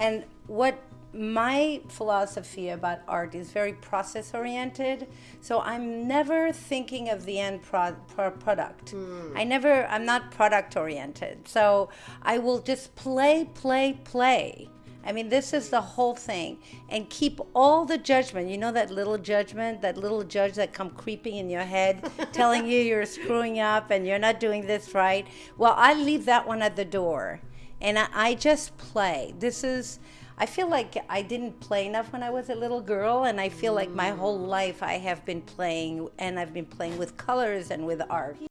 And what my philosophy about art is very process oriented. So I'm never thinking of the end pro- pro- product. Hmm. I never, I'm not product oriented. So I will just play, play, play. I mean, this is the whole thing. And keep all the judgment. You know that little judgment, that little judge that come creeping in your head, telling you you're screwing up and you're not doing this right. Well, I leave that one at the door. And I, I just play. This is, I feel like I didn't play enough when I was a little girl. And I feel like my whole life I have been playing, and I've been playing with colors and with art.